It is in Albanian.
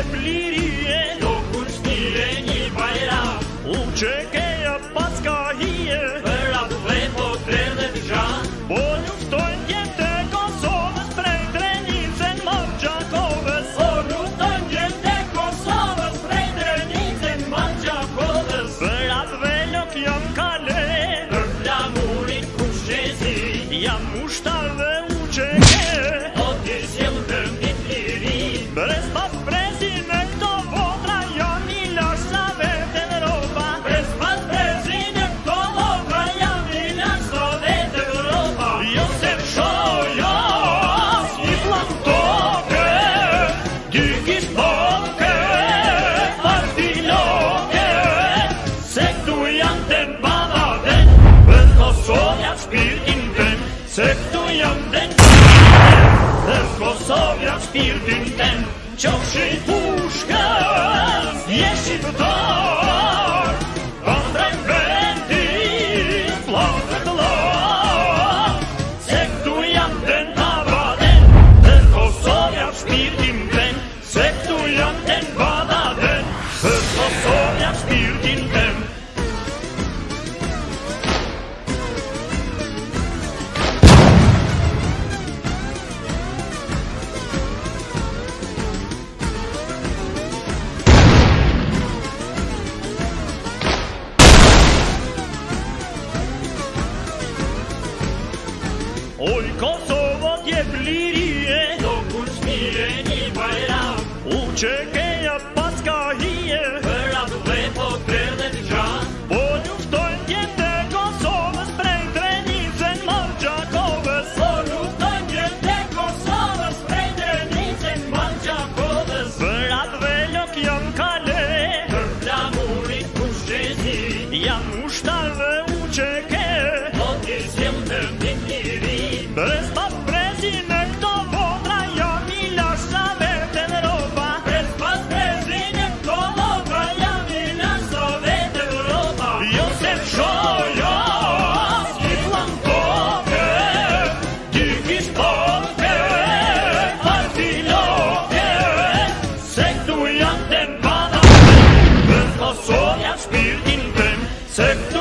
Shkollet e mblirie, nuk u shtire një bajera U qe keja paska hije, bërra dhukle po kredet i shanë Po nuk të njët e Kosovës, prej të njët e në margja kodës Bërra dhe jam kalet, ten Głosowiac pierdyn ten puszka Jeśli to to Kosova diye bilir ye Dokuz Florian, den Bader, Österreich, spielt in dem Sektor.